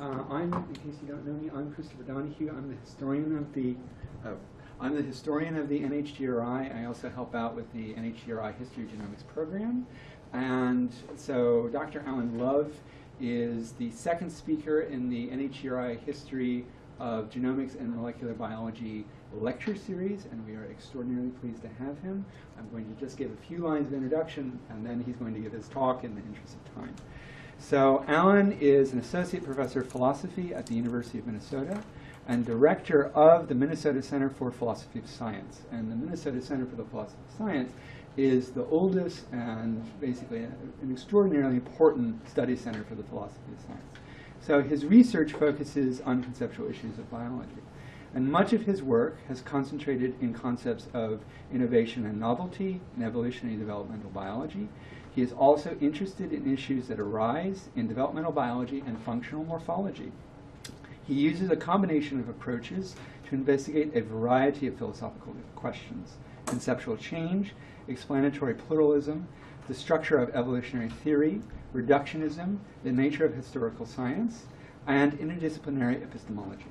Uh, I'm, in case you don't know me, I'm Christopher Donahue. I'm the historian of the, oh, I'm the historian of the NHGRI. I also help out with the NHGRI History Genomics program. And so Dr. Alan Love is the second speaker in the NHGRI History of Genomics and Molecular Biology lecture series, and we are extraordinarily pleased to have him. I'm going to just give a few lines of introduction, and then he's going to give his talk in the interest of time. So Alan is an associate professor of philosophy at the University of Minnesota and director of the Minnesota Center for Philosophy of Science. And the Minnesota Center for the Philosophy of Science is the oldest and basically an extraordinarily important study center for the philosophy of science. So his research focuses on conceptual issues of biology. And much of his work has concentrated in concepts of innovation and novelty in evolutionary developmental biology. He is also interested in issues that arise in developmental biology and functional morphology. He uses a combination of approaches to investigate a variety of philosophical questions. Conceptual change, explanatory pluralism, the structure of evolutionary theory, reductionism, the nature of historical science, and interdisciplinary epistemology.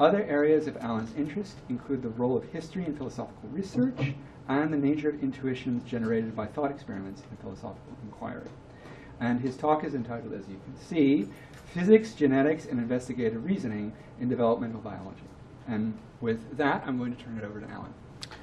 Other areas of Alan's interest include the role of history in philosophical research and the nature of intuitions generated by thought experiments in philosophical inquiry. And his talk is entitled, as you can see, Physics, Genetics, and Investigative Reasoning in Developmental Biology. And with that, I'm going to turn it over to Alan.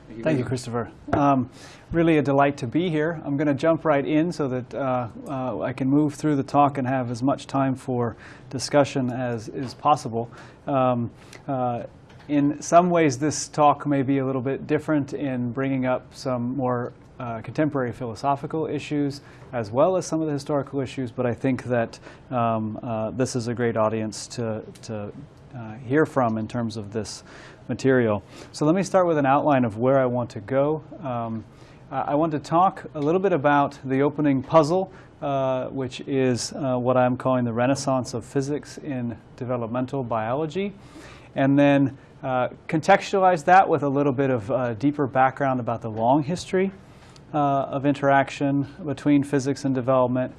Thank you, Thank you Christopher. Um, really a delight to be here. I'm going to jump right in so that uh, uh, I can move through the talk and have as much time for discussion as is possible. Um, uh, in some ways, this talk may be a little bit different in bringing up some more uh, contemporary philosophical issues as well as some of the historical issues, but I think that um, uh, this is a great audience to, to uh, hear from in terms of this material. So let me start with an outline of where I want to go. Um, I want to talk a little bit about the opening puzzle, uh, which is uh, what I'm calling the renaissance of physics in developmental biology, and then uh, contextualize that with a little bit of uh, deeper background about the long history uh, of interaction between physics and development,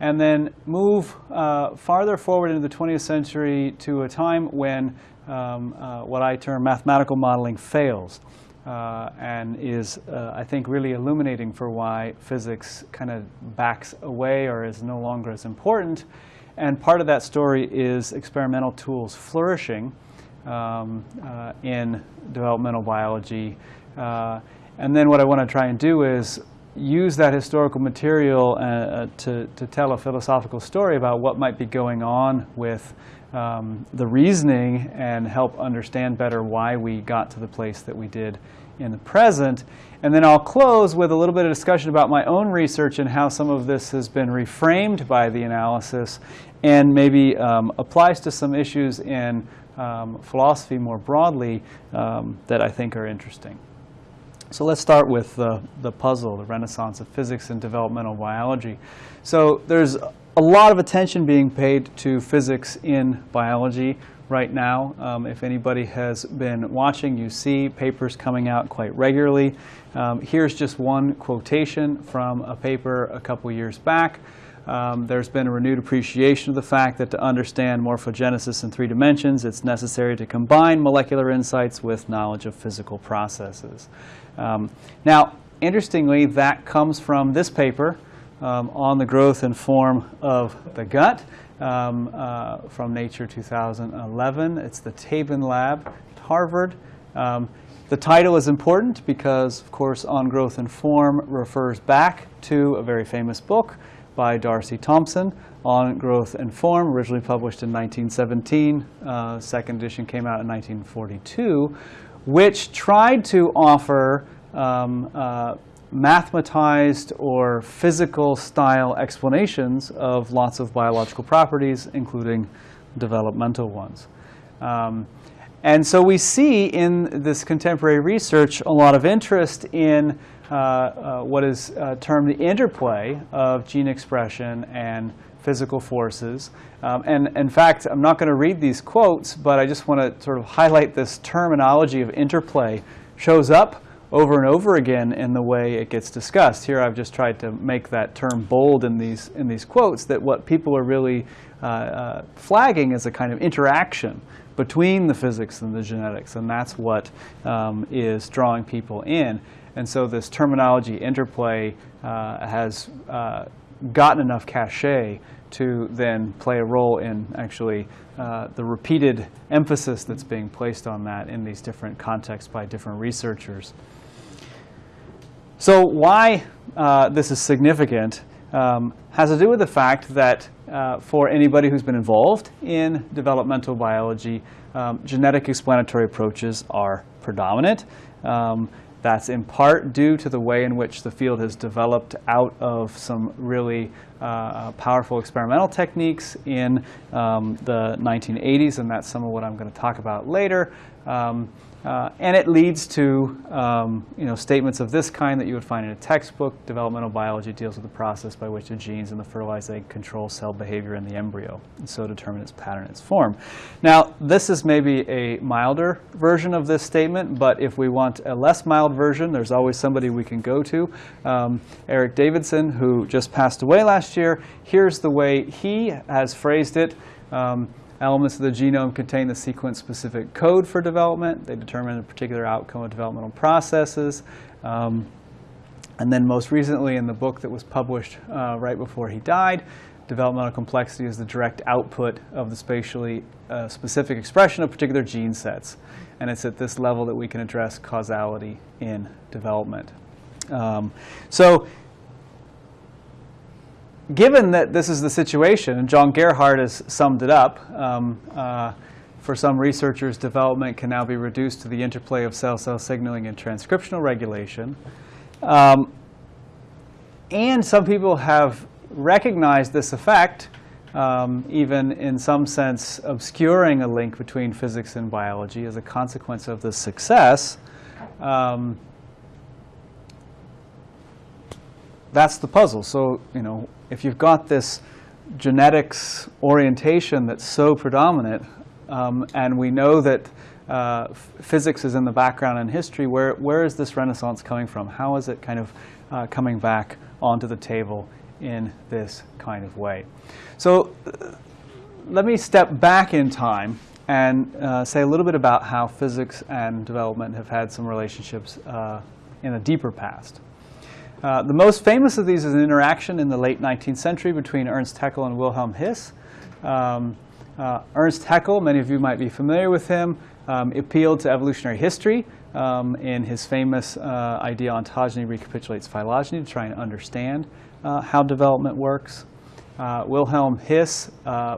and then move uh, farther forward into the 20th century to a time when um, uh, what I term mathematical modeling fails uh, and is, uh, I think, really illuminating for why physics kind of backs away or is no longer as important. And part of that story is experimental tools flourishing um, uh, in developmental biology. Uh, and then what I want to try and do is use that historical material uh, to, to tell a philosophical story about what might be going on with um, the reasoning and help understand better why we got to the place that we did in the present. And then I'll close with a little bit of discussion about my own research and how some of this has been reframed by the analysis and maybe um, applies to some issues in um, philosophy more broadly um, that I think are interesting. So let's start with the, the puzzle, the renaissance of physics and developmental biology. So there's a lot of attention being paid to physics in biology right now. Um, if anybody has been watching, you see papers coming out quite regularly. Um, here's just one quotation from a paper a couple years back. Um, there's been a renewed appreciation of the fact that to understand morphogenesis in three dimensions, it's necessary to combine molecular insights with knowledge of physical processes. Um, now, interestingly, that comes from this paper um, on the growth and form of the gut um, uh, from Nature 2011. It's the Tabin Lab at Harvard. Um, the title is important because, of course, On Growth and Form refers back to a very famous book by D'Arcy Thompson on growth and form, originally published in 1917. Uh, second edition came out in 1942, which tried to offer um, uh, mathematized or physical style explanations of lots of biological properties, including developmental ones. Um, and so we see in this contemporary research a lot of interest in what is uh, termed the interplay of gene expression and physical forces. Um, and in fact, I'm not going to read these quotes, but I just want to sort of highlight this terminology of interplay shows up over and over again in the way it gets discussed. Here I've just tried to make that term bold in these, in these quotes, that what people are really uh, uh, flagging is a kind of interaction between the physics and the genetics, and that's what um, is drawing people in. And so this terminology interplay uh, has uh, gotten enough cachet to then play a role in actually uh, the repeated emphasis that's being placed on that in these different contexts by different researchers. So why uh, this is significant um, has to do with the fact that uh, for anybody who's been involved in developmental biology, um, genetic explanatory approaches are predominant. Um, that's in part due to the way in which the field has developed out of some really uh, powerful experimental techniques in um, the 1980s, and that's some of what I'm going to talk about later. Um, uh, and it leads to um, you know, statements of this kind that you would find in a textbook. Developmental biology deals with the process by which the genes in the fertilized egg control cell behavior in the embryo, and so determine its pattern, its form. Now, this is maybe a milder version of this statement, but if we want a less mild version, there's always somebody we can go to. Um, Eric Davidson, who just passed away last year, here's the way he has phrased it. Um, Elements of the genome contain the sequence-specific code for development. They determine a particular outcome of developmental processes. Um, and then most recently in the book that was published uh, right before he died, developmental complexity is the direct output of the spatially uh, specific expression of particular gene sets. And it's at this level that we can address causality in development. Um, so given that this is the situation, and John Gerhart has summed it up, um, uh, for some researchers, development can now be reduced to the interplay of cell-cell signaling and transcriptional regulation. Um, and some people have recognized this effect, um, even in some sense obscuring a link between physics and biology as a consequence of this success. Um, that's the puzzle. So, you know, if you've got this genetics orientation that's so predominant, um, and we know that uh, physics is in the background in history, where, where is this renaissance coming from? How is it kind of uh, coming back onto the table in this kind of way? So uh, let me step back in time and uh, say a little bit about how physics and development have had some relationships uh, in a deeper past. Uh, the most famous of these is an interaction in the late 19th century between Ernst Haeckel and Wilhelm His. Um, uh, Ernst Haeckel, many of you might be familiar with him, um, appealed to evolutionary history um, in his famous uh, idea ontogeny recapitulates phylogeny to try and understand uh, how development works. Uh, Wilhelm His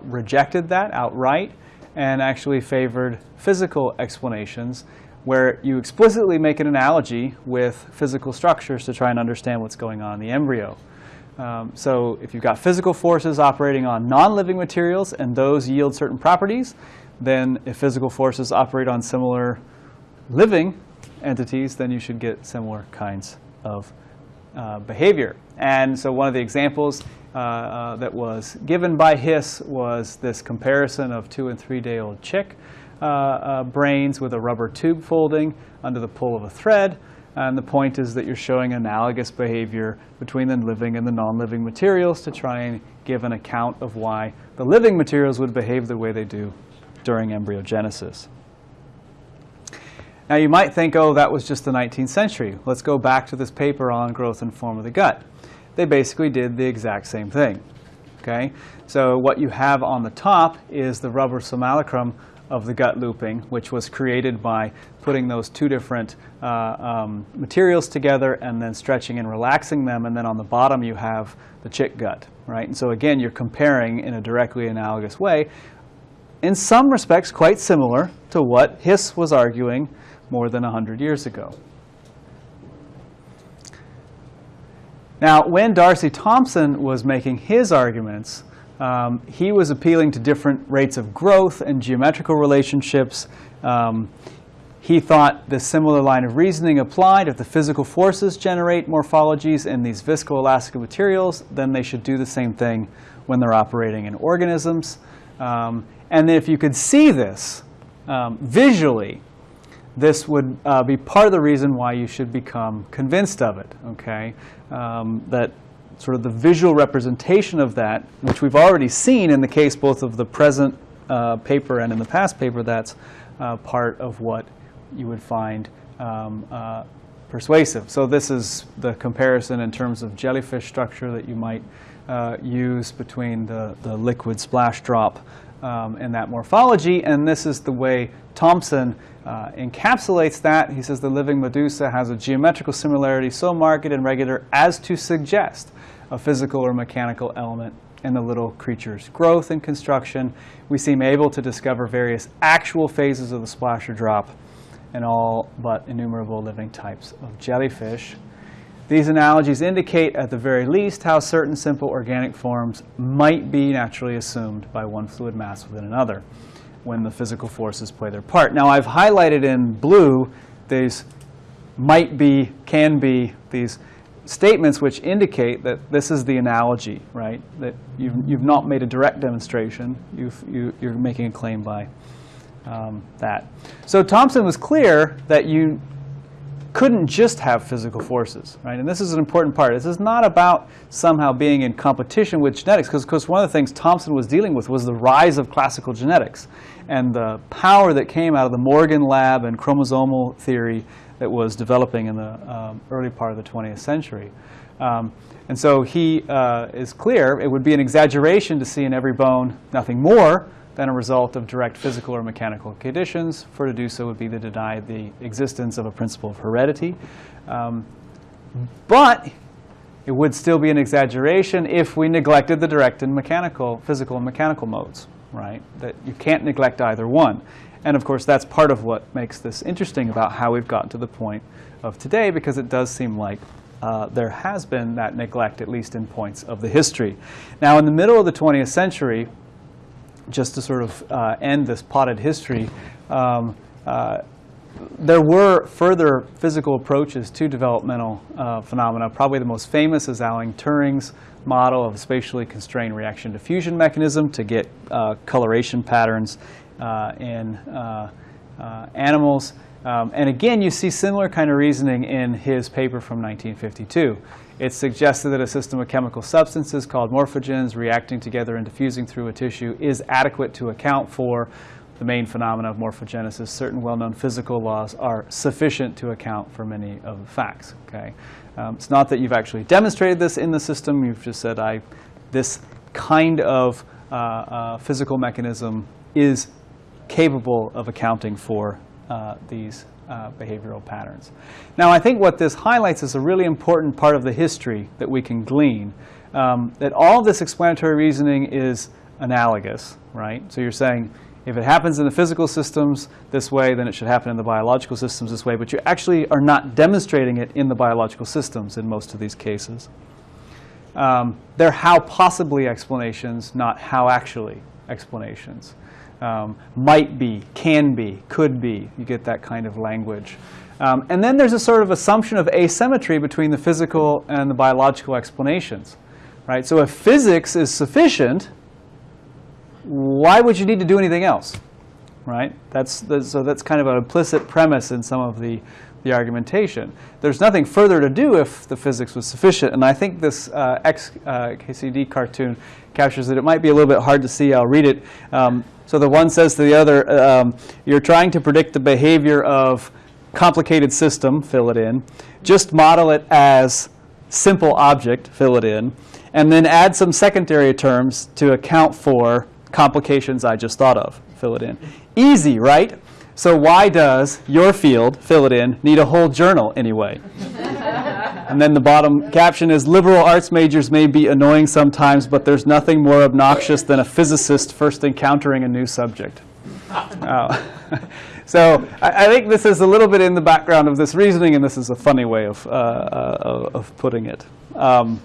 rejected that outright and actually favored physical explanations where you explicitly make an analogy with physical structures to try and understand what's going on in the embryo. Um, so if you've got physical forces operating on non-living materials and those yield certain properties, then if physical forces operate on similar living entities, then you should get similar kinds of uh, behavior. And so one of the examples uh, uh, that was given by His was this comparison of two and three day old chick Uh, uh, brains with a rubber tube folding under the pull of a thread. And the point is that you're showing analogous behavior between the living and the non-living materials to try and give an account of why the living materials would behave the way they do during embryogenesis. Now you might think, oh, that was just the 19th century. Let's go back to this paper on growth and form of the gut. They basically did the exact same thing. Okay, so what you have on the top is the rubber simulacrum of the gut looping, which was created by putting those two different uh, um, materials together and then stretching and relaxing them. And then on the bottom, you have the chick gut, right? And so again, you're comparing in a directly analogous way, in some respects quite similar to what His was arguing more than 100 years ago. Now, when D'Arcy Thompson was making his arguments, um, he was appealing to different rates of growth and geometrical relationships. Um, he thought the similar line of reasoning applied. If the physical forces generate morphologies in these viscoelastic materials, then they should do the same thing when they're operating in organisms. Um, and if you could see this um, visually, this would uh, be part of the reason why you should become convinced of it, okay? Um, that sort of the visual representation of that, which we've already seen in the case both of the present uh, paper and in the past paper, that's uh, part of what you would find um, uh, persuasive. So this is the comparison in terms of jellyfish structure that you might uh, use between the, the liquid splash drop um, and that morphology. And this is the way Thompson uh, encapsulates that. He says the living medusa has a geometrical similarity so marked and regular as to suggest a physical or mechanical element in the little creature's growth and construction. We seem able to discover various actual phases of the splasher drop in all but innumerable living types of jellyfish. These analogies indicate, at the very least, how certain simple organic forms might be naturally assumed by one fluid mass within another when the physical forces play their part. Now, I've highlighted in blue these might be, can be, these statements which indicate that this is the analogy, right? That you've, you've not made a direct demonstration. You've, you, you're making a claim by um, that. So Thompson was clear that you couldn't just have physical forces, right? And this is an important part. This is not about somehow being in competition with genetics, because of course one of the things Thompson was dealing with was the rise of classical genetics and the power that came out of the Morgan lab and chromosomal theory that was developing in the um, early part of the 20th century. Um, and so he uh, is clear it would be an exaggeration to see in every bone nothing more than a result of direct physical or mechanical conditions. For to do so would be to deny the existence of a principle of heredity. Um, but it would still be an exaggeration if we neglected the direct and mechanical, physical and mechanical modes, right? That you can't neglect either one. And of course, that's part of what makes this interesting about how we've gotten to the point of today, because it does seem like uh, there has been that neglect, at least in points of the history. Now, in the middle of the 20th century, just to sort of uh, end this potted history, um, uh, there were further physical approaches to developmental uh, phenomena. Probably the most famous is Alan Turing's model of a spatially constrained reaction diffusion mechanism to get uh, coloration patterns uh, in uh, animals. Um, and again, you see similar kind of reasoning in his paper from 1952. It suggested that a system of chemical substances called morphogens reacting together and diffusing through a tissue is adequate to account for the main phenomena of morphogenesis. Certain well-known physical laws are sufficient to account for many of the facts. Okay, um, It's not that you've actually demonstrated this in the system. You've just said, I, this kind of uh, uh, physical mechanism is capable of accounting for uh, these uh, behavioral patterns. Now, I think what this highlights is a really important part of the history that we can glean, um, that all this explanatory reasoning is analogous, right? So you're saying, if it happens in the physical systems this way, then it should happen in the biological systems this way, but you actually are not demonstrating it in the biological systems in most of these cases. Um, they're how possibly explanations, not how actually explanations um, might be, can be, could be. You get that kind of language. Um, and then there's a sort of assumption of asymmetry between the physical and the biological explanations. Right? So if physics is sufficient, why would you need to do anything else? Right? That's, that's, so that's kind of an implicit premise in some of the, the argumentation. There's nothing further to do if the physics was sufficient. And I think this uh, XKCD uh, cartoon captures it. It might be a little bit hard to see. I'll read it. Um, so the one says to the other, um, you're trying to predict the behavior of complicated system, fill it in. Just model it as simple object, fill it in. And then add some secondary terms to account for complications I just thought of, fill it in. Easy, right? So why does your field, fill it in, need a whole journal anyway? And then the bottom caption is liberal arts majors may be annoying sometimes, but there's nothing more obnoxious than a physicist first encountering a new subject. Uh, so I, I, think this is a little bit in the background of this reasoning, and this is a funny way of, uh, uh, of putting it. Um,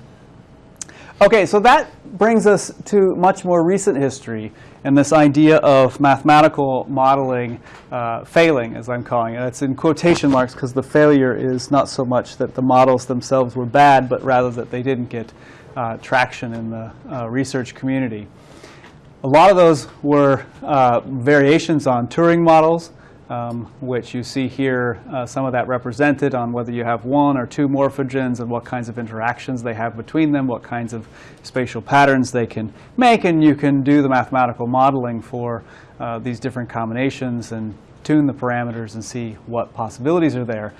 okay, so that brings us to much more recent history and this idea of mathematical modeling uh, failing, as I'm calling it. It's in quotation marks because the failure is not so much that the models themselves were bad, but rather that they didn't get uh, traction in the uh, research community. A lot of those were uh, variations on Turing models. Um, which you see here uh, some of that represented on whether you have one or two morphogens and what kinds of interactions they have between them, what kinds of spatial patterns they can make, and you can do the mathematical modeling for uh, these different combinations and tune the parameters and see what possibilities are there.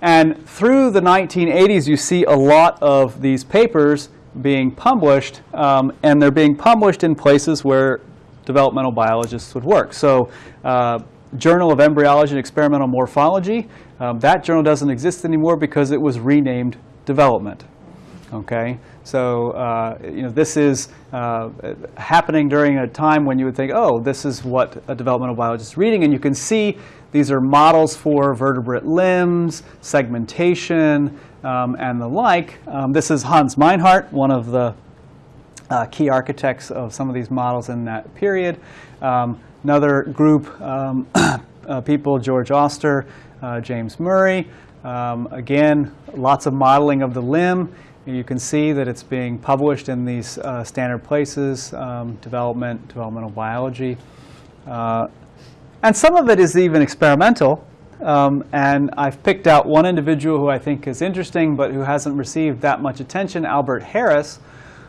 And through the 1980s, you see a lot of these papers being published, um, and they're being published in places where developmental biologists would work. So uh, Journal of Embryology and Experimental Morphology, um, that journal doesn't exist anymore because it was renamed Development. Okay, so uh, you know this is uh, happening during a time when you would think, oh, this is what a developmental biologist is reading, and you can see these are models for vertebrate limbs, segmentation, um, and the like. Um, this is Hans Meinhardt, one of the uh, key architects of some of these models in that period. Um, another group, um, uh, people, George Oster, uh, James Murray. Um, again, lots of modeling of the limb. You can see that it's being published in these uh, standard places, um, development, developmental biology. Uh, and some of it is even experimental. Um, and I've picked out one individual who I think is interesting, but who hasn't received that much attention, Albert Harris,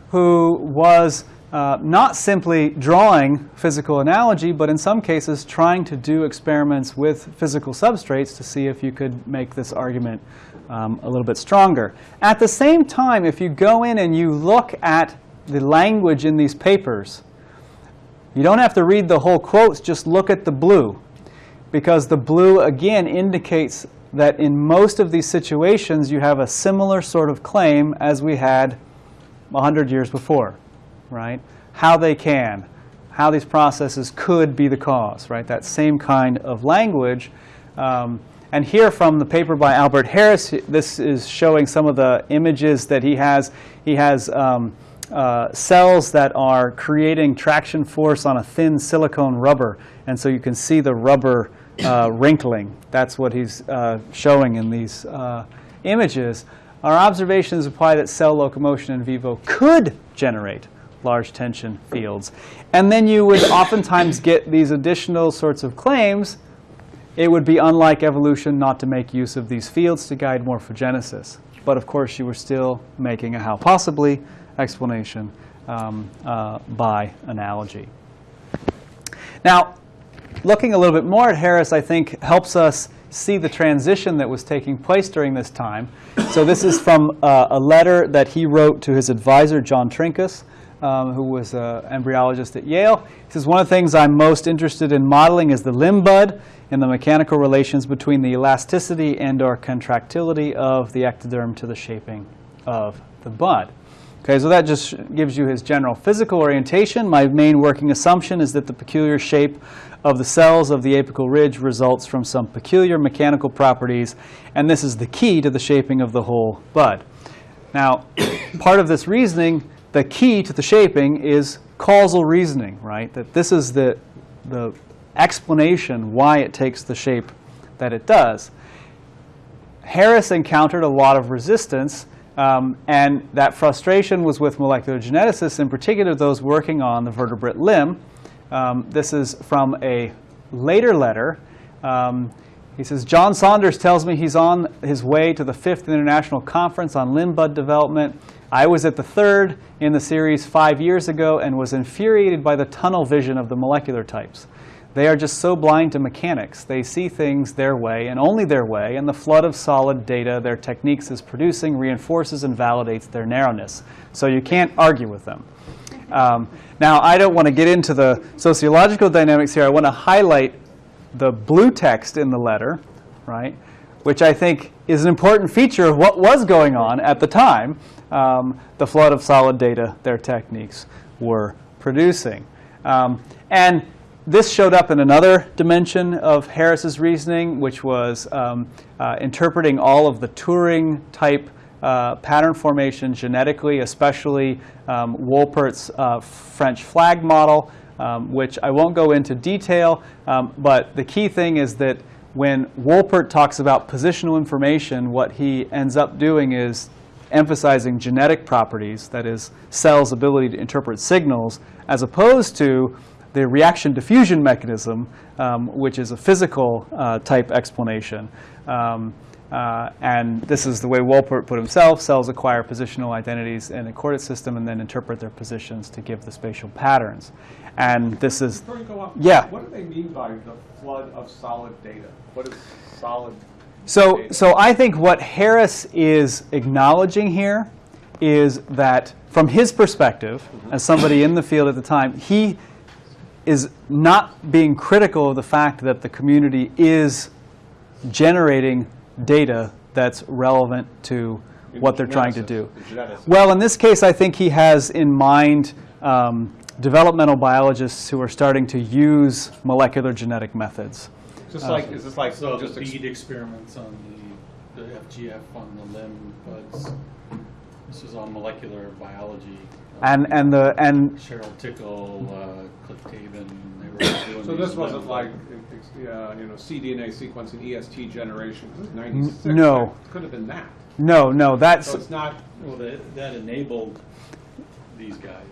who was uh, not simply drawing physical analogy, but in some cases trying to do experiments with physical substrates to see if you could make this argument um, a little bit stronger. At the same time, if you go in and you look at the language in these papers, you don't have to read the whole quotes, just look at the blue. Because the blue, again, indicates that in most of these situations, you have a similar sort of claim as we had 100 years before, right? How they can, how these processes could be the cause, right? That same kind of language. Um, and here from the paper by Albert Harris, this is showing some of the images that he has. He has um, uh, cells that are creating traction force on a thin silicone rubber. And so you can see the rubber uh, wrinkling. That's what he's uh, showing in these uh, images. Our observations imply that cell locomotion in vivo could generate large tension fields. And then you would oftentimes get these additional sorts of claims. It would be unlike evolution not to make use of these fields to guide morphogenesis. But of course, you were still making a how possibly explanation um, uh, by analogy. Now, looking a little bit more at Harris, I think, helps us see the transition that was taking place during this time. So this is from uh, a letter that he wrote to his advisor, John Trinkaus, um, who was an embryologist at Yale. He says, one of the things I'm most interested in modeling is the limb bud and the mechanical relations between the elasticity and or contractility of the ectoderm to the shaping of the bud. Okay, so that just gives you his general physical orientation. My main working assumption is that the peculiar shape of the cells of the apical ridge results from some peculiar mechanical properties, and this is the key to the shaping of the whole bud. Now, part of this reasoning, the key to the shaping is causal reasoning, right? That this is the, the explanation why it takes the shape that it does. Harris encountered a lot of resistance um, and that frustration was with molecular geneticists, in particular those working on the vertebrate limb. Um, this is from a later letter. Um, he says, John Saunders tells me he's on his way to the fifth international conference on limb bud development. I was at the third in the series five years ago and was infuriated by the tunnel vision of the molecular types. They are just so blind to mechanics. They see things their way and only their way, and the flood of solid data their techniques is producing reinforces and validates their narrowness. So you can't argue with them. Um, now, I don't want to get into the sociological dynamics here. I want to highlight the blue text in the letter, right, which I think is an important feature of what was going on at the time, um, the flood of solid data their techniques were producing. Um, and this showed up in another dimension of Harris's reasoning, which was um, uh, interpreting all of the Turing type uh, pattern formation genetically, especially um, Wolpert's uh, French flag model, um, which I won't go into detail. Um, but the key thing is that when Wolpert talks about positional information, what he ends up doing is emphasizing genetic properties, that is, cells' ability to interpret signals, as opposed to the reaction diffusion mechanism, um, which is a physical uh, type explanation. Um, uh, and this is the way Wolpert put himself. Cells acquire positional identities in a coordinate system and then interpret their positions to give the spatial patterns. And this is, Before you go on, Yeah. what do they mean by the flood of solid data? What is solid? So, so I think what Harris is acknowledging here is that from his perspective, as somebody in the field at the time, he is not being critical of the fact that the community is generating data that's relevant to what they're trying to do. Well, in this case, I think he has in mind um, developmental biologists who are starting to use molecular genetic methods. Is this like, is this like So just, the ex- bead experiments on the, the FGF on the limb buds, this is on molecular biology. Uh, And, and, the, and Cheryl Tickle, uh, Cliff Tabin, they were doing so this wasn't like, bud- uh, you know, cDNA sequencing, EST generation, this is 96. no. It Could have been that. no, no, that's, So it's not, Well, that, that enabled these guys.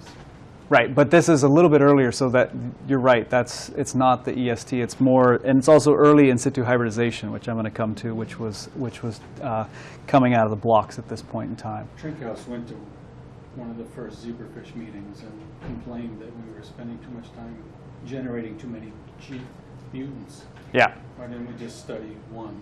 Right, but this is a little bit earlier, so that, you're right, that's, it's not the EST, it's more, and it's also early in situ hybridization, which I'm going to come to, which was, which was uh, coming out of the blocks at this point in time. Trinkaus went to one of the first zebrafish meetings and complained that we were spending too much time generating too many G mutants. Yeah. Why didn't we just study one?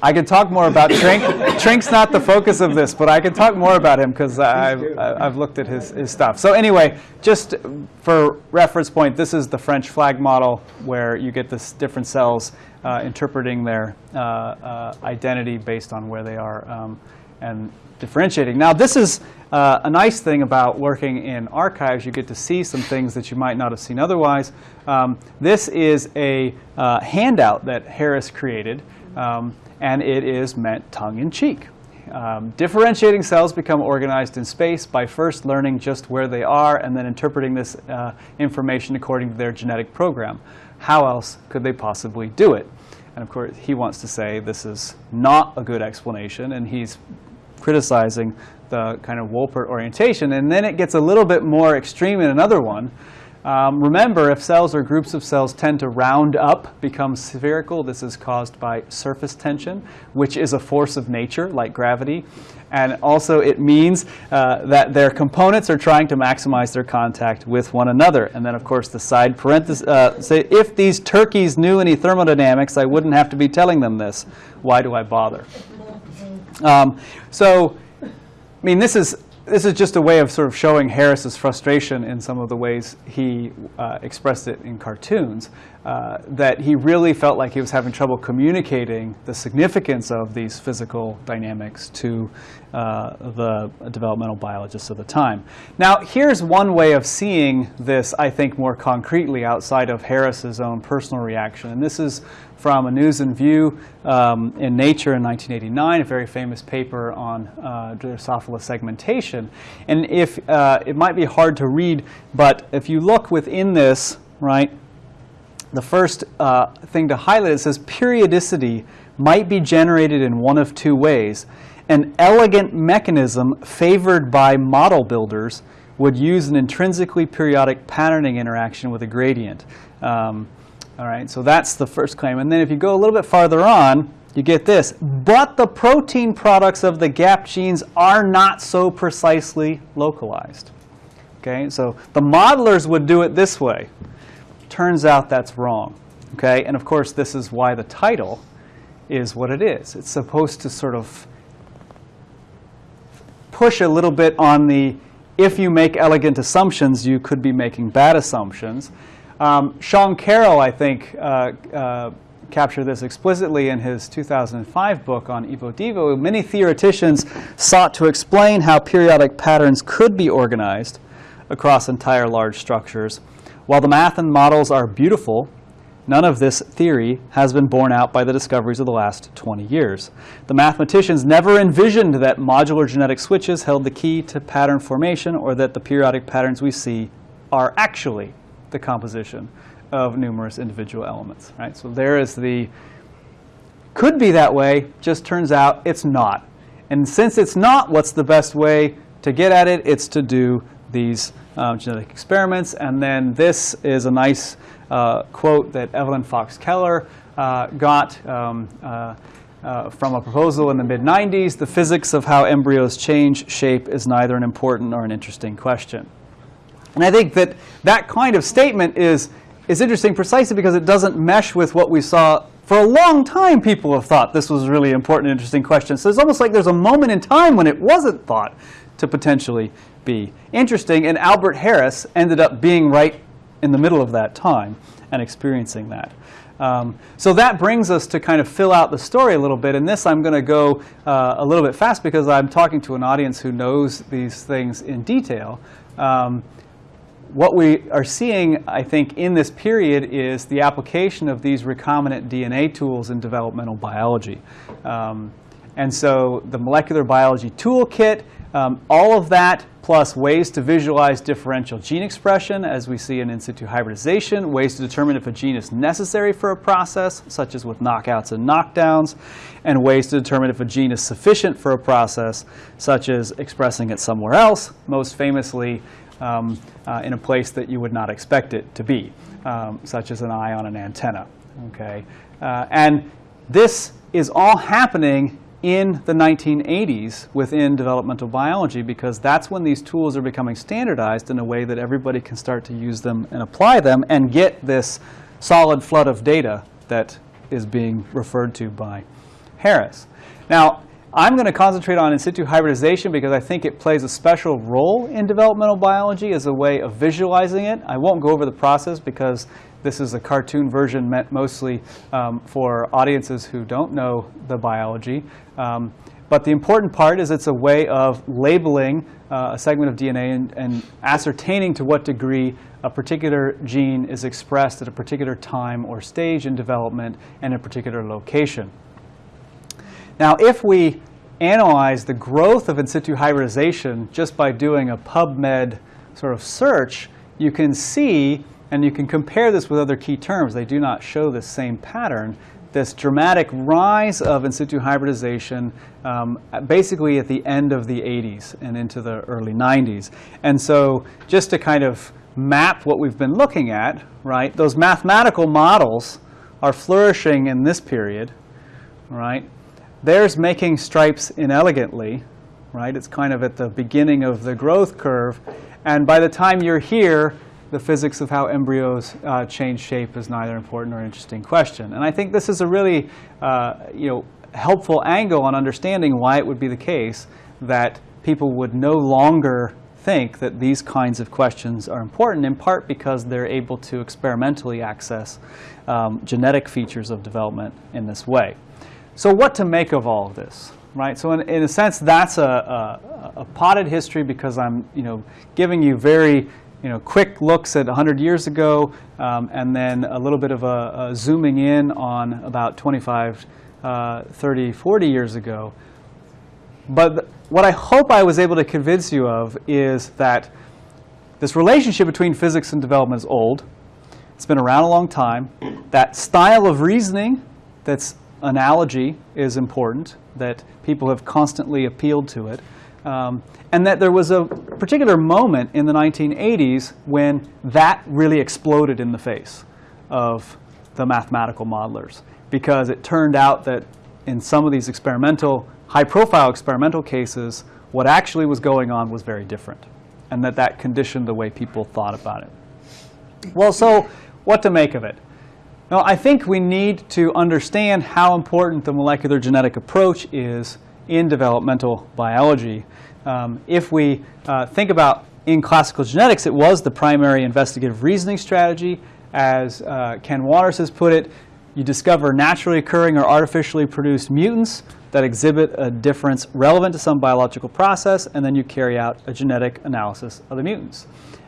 I could talk more about Trink. Trink's not the focus of this, but I can talk more about him because I've. I've looked at his, his stuff. So anyway, just for reference point, this is the French flag model where you get this different cells uh, interpreting their uh, uh, identity based on where they are um, and differentiating. Now this is uh, a nice thing about working in archives. You get to see some things that you might not have seen otherwise. Um, this is a uh, handout that Harris created. Um, and it is meant tongue-in-cheek. Um, differentiating cells become organized in space by first learning just where they are and then interpreting this uh, information according to their genetic program. How else could they possibly do it? And of course, he wants to say this is not a good explanation, and he's criticizing the kind of Wolpert orientation. And then it gets a little bit more extreme in another one. Um, remember, if cells or groups of cells tend to round up, become spherical, this is caused by surface tension, which is a force of nature, like gravity. And also, it means uh, that their components are trying to maximize their contact with one another. And then, of course, the side parenthesis uh, say, if these turkeys knew any thermodynamics, I wouldn't have to be telling them this. Why do I bother? Um, so, I mean, this is this is just a way of sort of showing Harris's frustration in some of the ways he uh, expressed it in cartoons. Uh, that he really felt like he was having trouble communicating the significance of these physical dynamics to uh, the developmental biologists of the time. Now, here's one way of seeing this, I think, more concretely outside of Harris's own personal reaction. And this is from a News and View um, in Nature in 1989, a very famous paper on uh, Drosophila segmentation. And if uh, it might be hard to read, but if you look within this, right, the first uh, thing to highlight it says periodicity might be generated in one of two ways. An elegant mechanism favored by model builders would use an intrinsically periodic patterning interaction with a gradient. Um, all right, so that's the first claim. And then if you go a little bit farther on, you get this. But the protein products of the gap genes are not so precisely localized. Okay, so the modelers would do it this way. Turns out that's wrong. Okay, and of course, this is why the title is what it is. It's supposed to sort of push a little bit on the if you make elegant assumptions, you could be making bad assumptions. Um, Sean Carroll, I think, uh, uh, captured this explicitly in his 2005 book on Evo Devo. Many theoreticians sought to explain how periodic patterns could be organized across entire large structures. While the math and models are beautiful, none of this theory has been borne out by the discoveries of the last 20 years. The mathematicians never envisioned that modular genetic switches held the key to pattern formation or that the periodic patterns we see are actually the composition of numerous individual elements. Right? So there is the could be that way, just turns out it's not. And since it's not what's the best way to get at it, it's to do these um, genetic experiments. And then this is a nice uh, quote that Evelyn Fox Keller uh, got um, uh, uh, from a proposal in the mid 90s. The physics of how embryos change shape is neither an important nor an interesting question. And I think that that kind of statement is, is interesting precisely because it doesn't mesh with what we saw for a long time. People have thought this was a really important, interesting question. So it's almost like there's a moment in time when it wasn't thought to potentially be interesting. And Albert Harris ended up being right in the middle of that time and experiencing that. Um, so that brings us to kind of fill out the story a little bit. And this I'm going to go uh, a little bit fast because I'm talking to an audience who knows these things in detail. Um, what we are seeing, I think, in this period is the application of these recombinant DNA tools in developmental biology. Um, and so the molecular biology toolkit, um, all of that plus ways to visualize differential gene expression, as we see in in situ hybridization, ways to determine if a gene is necessary for a process, such as with knockouts and knockdowns, and ways to determine if a gene is sufficient for a process, such as expressing it somewhere else, most famously um, uh, in a place that you would not expect it to be, um, such as an eye on an antenna. Okay? Uh, and this is all happening in the 1980s within developmental biology because that's when these tools are becoming standardized in a way that everybody can start to use them and apply them and get this solid flood of data that is being referred to by Harris. Now, I'm going to concentrate on in situ hybridization because I think it plays a special role in developmental biology as a way of visualizing it. I won't go over the process because this is a cartoon version meant mostly um, for audiences who don't know the biology. Um, but the important part is it's a way of labeling uh, a segment of DNA and, and, ascertaining to what degree a particular gene is expressed at a particular time or stage in development and a particular location. Now, if we analyze the growth of in situ hybridization just by doing a PubMed sort of search, you can see, and you can compare this with other key terms, they do not show the same pattern, this dramatic rise of in situ hybridization um, basically at the end of the 80s and into the early 90s. And so just to kind of map what we've been looking at, right, those mathematical models are flourishing in this period, right? There's making stripes inelegantly, right? It's kind of at the beginning of the growth curve. And by the time you're here, the physics of how embryos uh, change shape is neither important nor interesting question. And I think this is a really uh, you know, helpful angle on understanding why it would be the case that people would no longer think that these kinds of questions are important, in part because they're able to experimentally access um, genetic features of development in this way. So what to make of all of this, right? So in, in a sense, that's a, a, a, potted history because I'm, you know, giving you very, you know, quick looks at 100 years ago, um, and then a little bit of a, a zooming in on about 25, uh, 30, 40 years ago. But what I hope I was able to convince you of is that this relationship between physics and development is old. It's been around a long time. That style of reasoning that's analogy is important, that people have constantly appealed to it, um, and that there was a particular moment in the 1980s when that really exploded in the face of the mathematical modelers, because it turned out that in some of these experimental, high-profile experimental cases, what actually was going on was very different, and that that conditioned the way people thought about it. Well, so what to make of it? Now, I think we need to understand how important the molecular genetic approach is in developmental biology. Um, if we uh, think about in classical genetics, it was the primary investigative reasoning strategy. As uh, Ken Waters has put it, you discover naturally occurring or artificially produced mutants that exhibit a difference relevant to some biological process, and then you carry out a genetic analysis of the mutants.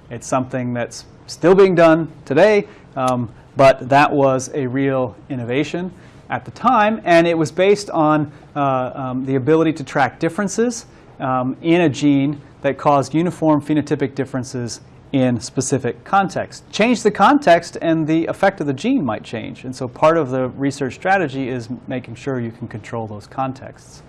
It's something that's still being done today. Um, but that was a real innovation at the time, and it was based on uh, um, the ability to track differences um, in a gene that caused uniform phenotypic differences in specific contexts. Change the context and the effect of the gene might change. And so part of the research strategy is making sure you can control those contexts.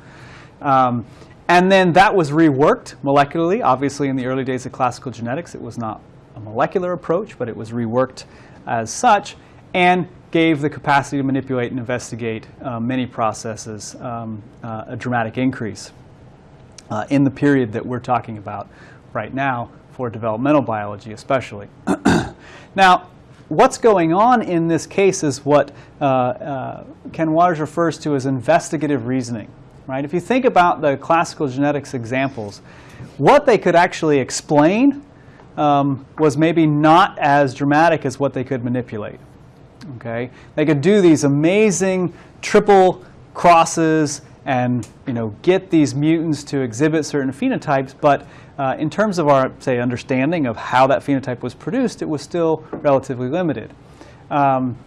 Um, And then that was reworked molecularly. Obviously, in the early days of classical genetics, it was not a molecular approach, but it was reworked as such and gave the capacity to manipulate and investigate uh, many processes um, uh, a dramatic increase uh, in the period that we're talking about right now for developmental biology especially. now, what's going on in this case is what uh, uh, Ken Waters refers to as investigative reasoning. Right? If you think about the classical genetics examples, what they could actually explain um, was maybe not as dramatic as what they could manipulate. Okay? They could do these amazing triple crosses and you know, get these mutants to exhibit certain phenotypes, but uh, in terms of our, say, understanding of how that phenotype was produced, it was still relatively limited. Um,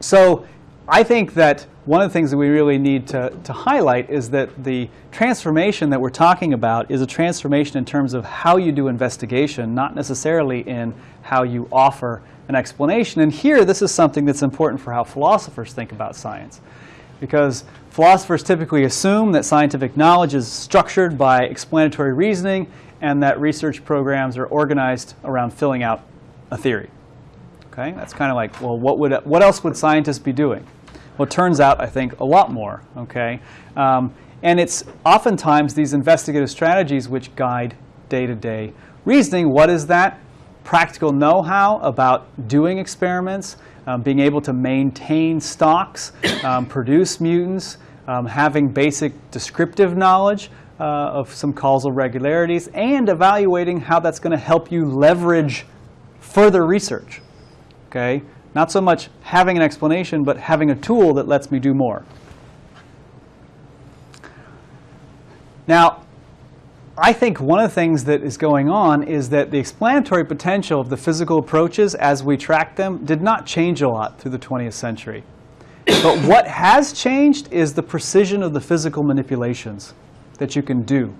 so I think that one of the things that we really need to, to highlight is that the transformation that we're talking about is a transformation in terms of how you do investigation, not necessarily in how you offer an explanation. And here, this is something that's important for how philosophers think about science. Because philosophers typically assume that scientific knowledge is structured by explanatory reasoning and that research programs are organized around filling out a theory. Okay? That's kind of like, well, what, would, what else would scientists be doing? Well, it turns out, I think, a lot more. Okay? Um, and it's oftentimes these investigative strategies which guide day-to-day reasoning. What is that? Practical know-how about doing experiments, um, being able to maintain stocks, um, produce mutants, um, having basic descriptive knowledge uh, of some causal regularities, and evaluating how that's going to help you leverage further research. Okay? Not so much having an explanation, but having a tool that lets me do more. Now, I think one of the things that is going on is that the explanatory potential of the physical approaches as we track them did not change a lot through the 20th century. but what has changed is the precision of the physical manipulations that you can do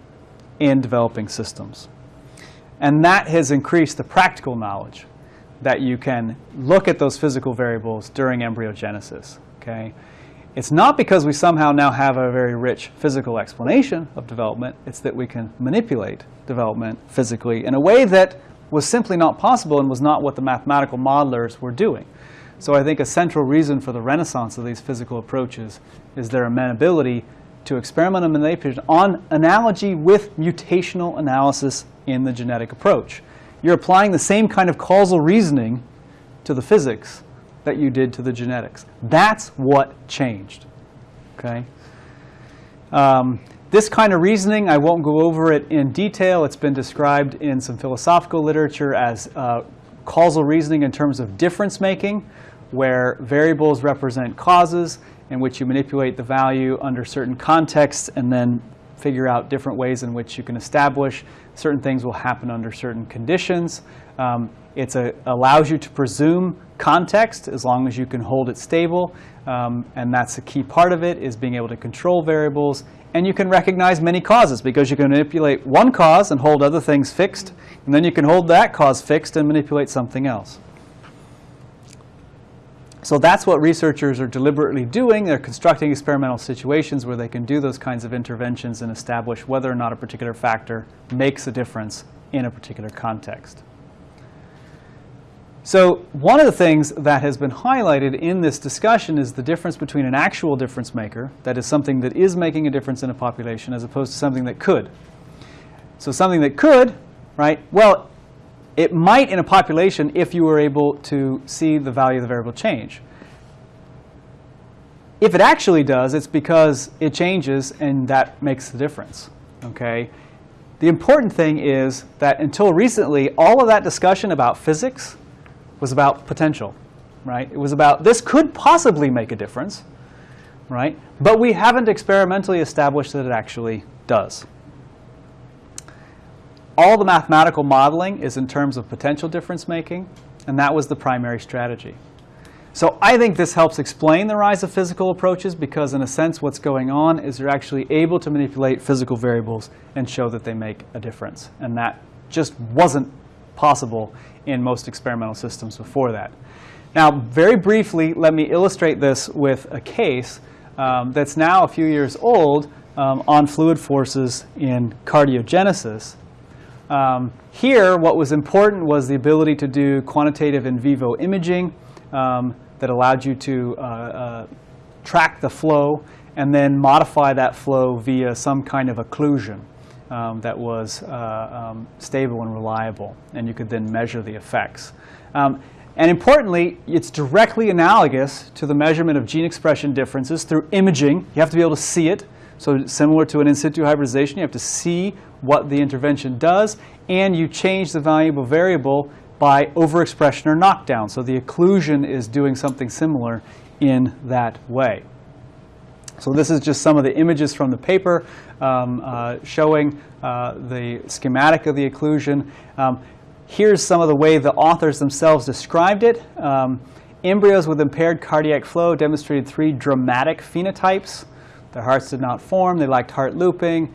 in developing systems. And that has increased the practical knowledge that you can look at those physical variables during embryogenesis. Okay? It's not because we somehow now have a very rich physical explanation of development. It's that we can manipulate development physically in a way that was simply not possible and was not what the mathematical modelers were doing. So I think a central reason for the renaissance of these physical approaches is their amenability to experimental manipulation on analogy with mutational analysis in the genetic approach. You're applying the same kind of causal reasoning to the physics that you did to the genetics. That's what changed. Okay. Um, this kind of reasoning, I won't go over it in detail. It's been described in some philosophical literature as uh, causal reasoning in terms of difference making, where variables represent causes in which you manipulate the value under certain contexts and then figure out different ways in which you can establish certain things will happen under certain conditions. Um, it allows you to presume context as long as you can hold it stable. Um, and that's a key part of it, is being able to control variables. And you can recognize many causes because you can manipulate one cause and hold other things fixed. And then you can hold that cause fixed and manipulate something else. So that's what researchers are deliberately doing. They're constructing experimental situations where they can do those kinds of interventions and establish whether or not a particular factor makes a difference in a particular context. So one of the things that has been highlighted in this discussion is the difference between an actual difference maker, that is something that is making a difference in a population, as opposed to something that could. So something that could, right, well, it might in a population if you were able to see the value of the variable change. If it actually does, it's because it changes and that makes the difference. Okay? The important thing is that until recently, all of that discussion about physics was about potential. Right? It was about this could possibly make a difference. Right? But we haven't experimentally established that it actually does all the mathematical modeling is in terms of potential difference making, and that was the primary strategy. So I think this helps explain the rise of physical approaches because in a sense what's going on is you're actually able to manipulate physical variables and show that they make a difference. And that just wasn't possible in most experimental systems before that. Now, very briefly, let me illustrate this with a case um, that's now a few years old um, on fluid forces in cardiogenesis. Um, here, what was important was the ability to do quantitative in vivo imaging um, that allowed you to uh, uh, track the flow and then modify that flow via some kind of occlusion um, that was uh, um, stable and reliable, and you could then measure the effects. Um, and importantly, it's directly analogous to the measurement of gene expression differences through imaging. You have to be able to see it. So similar to an in situ hybridization, you have to see what the intervention does, and you change the valuable variable by overexpression or knockdown. So the occlusion is doing something similar in that way. So this is just some of the images from the paper um, uh, showing uh, the schematic of the occlusion. Um, here's some of the way the authors themselves described it. Um, embryos with impaired cardiac flow demonstrated three dramatic phenotypes. Their hearts did not form. They lacked heart looping.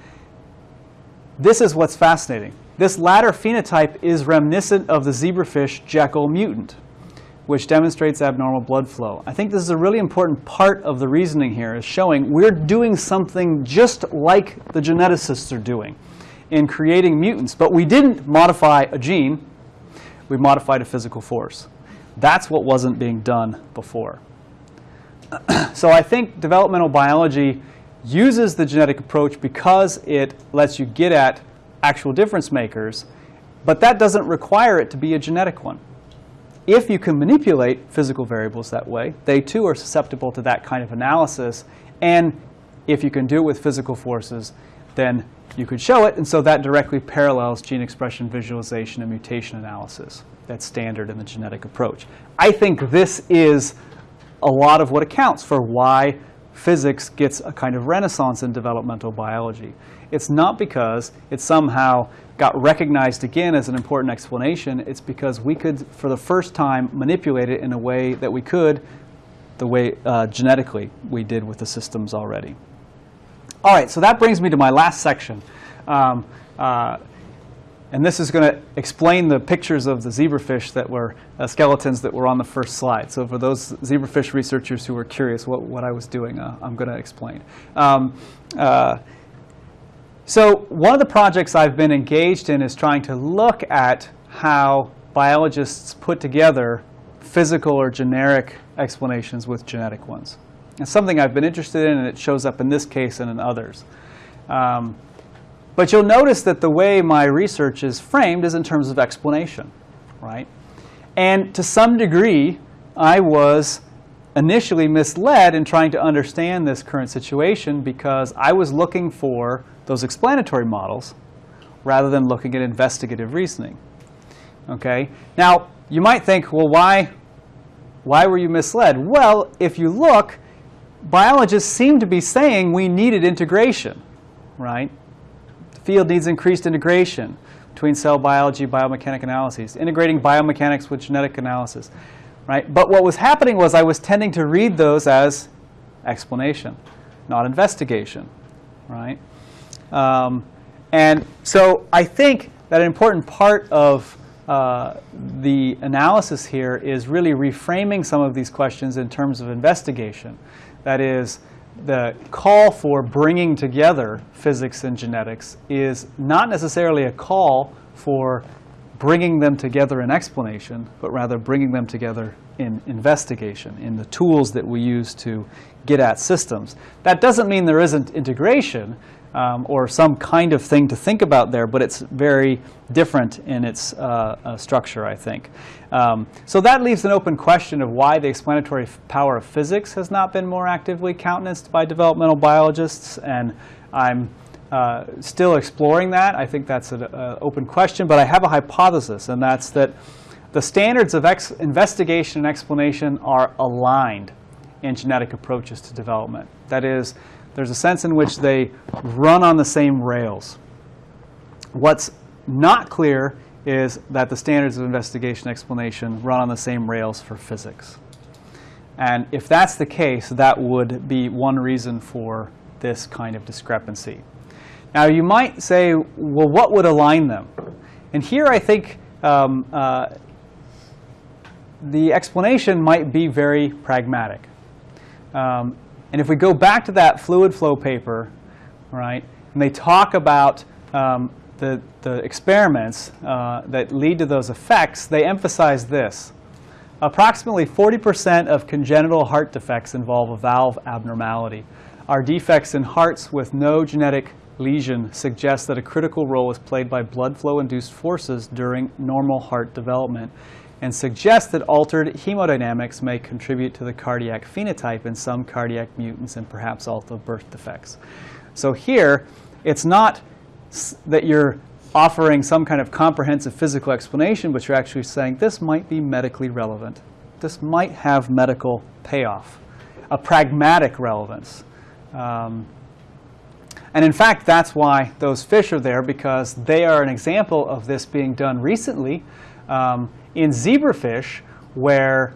This is what's fascinating. This latter phenotype is reminiscent of the zebrafish Jekyll mutant which demonstrates abnormal blood flow. I think this is a really important part of the reasoning here, is showing we're doing something just like the geneticists are doing in creating mutants. But we didn't modify a gene, we modified a physical force. That's what wasn't being done before. so I think developmental biology uses the genetic approach because it lets you get at actual difference makers, but that doesn't require it to be a genetic one if you can manipulate physical variables that way, they too are susceptible to that kind of analysis. And if you can do it with physical forces, then you could show it. And so that directly parallels gene expression visualization and mutation analysis. That's standard in the genetic approach. I think this is a lot of what accounts for why physics gets a kind of renaissance in developmental biology. It's not because it somehow got recognized again as an important explanation. It's because we could, for the first time, manipulate it in a way that we could the way uh, genetically we did with the systems already. All right, so that brings me to my last section. Um, uh, and this is going to explain the pictures of the zebrafish that were uh, skeletons that were on the first slide. So for those zebrafish researchers who were curious what, what I was doing, uh, I'm going to explain. Um, uh, so one of the projects I've been engaged in is trying to look at how biologists put together physical or generic explanations with genetic ones. It's something I've been interested in, and it shows up in this case and in others. Um, but you'll notice that the way my research is framed is in terms of explanation, right? And to some degree, I was initially misled in trying to understand this current situation because I was looking for those explanatory models rather than looking at investigative reasoning. Okay? Now, you might think, well, why, why were you misled? Well, if you look, biologists seem to be saying we needed integration, right? Field needs increased integration between cell biology, biomechanic analyses, integrating biomechanics with genetic analysis, right? But what was happening was I was tending to read those as explanation, not investigation, right? Um, and so I think that an important part of uh, the analysis here is really reframing some of these questions in terms of investigation. That is, the call for bringing together physics and genetics is not necessarily a call for bringing them together in explanation, but rather bringing them together in investigation, in the tools that we use to get at systems. That doesn't mean there isn't integration um, or some kind of thing to think about there, but it's very different in its uh, uh, structure, I think. Um, so that leaves an open question of why the explanatory power of physics has not been more actively countenanced by developmental biologists, and I'm uh, still exploring that. I think that's an open question, but I have a hypothesis, and that's that the standards of investigation and explanation are aligned in genetic approaches to development. That is, there's a sense in which they run on the same rails. What's not clear is that the standards of investigation explanation run on the same rails for physics. And if that's the case, that would be one reason for this kind of discrepancy. Now, you might say, well, what would align them? And here I think um, uh, the explanation might be very pragmatic. Um, and if we go back to that fluid flow paper, right? And they talk about um, the, the experiments uh, that lead to those effects. They emphasize this. Approximately 40% of congenital heart defects involve a valve abnormality. Our defects in hearts with no genetic lesion suggest that a critical role is played by blood flow-induced forces during normal heart development and suggest that altered hemodynamics may contribute to the cardiac phenotype in some cardiac mutants and perhaps also birth defects. So here, it's not that you're offering some kind of comprehensive physical explanation, but you're actually saying this might be medically relevant. This might have medical payoff, a pragmatic relevance. Um, and in fact, that's why those fish are there, because they are an example of this being done recently um, in zebrafish, where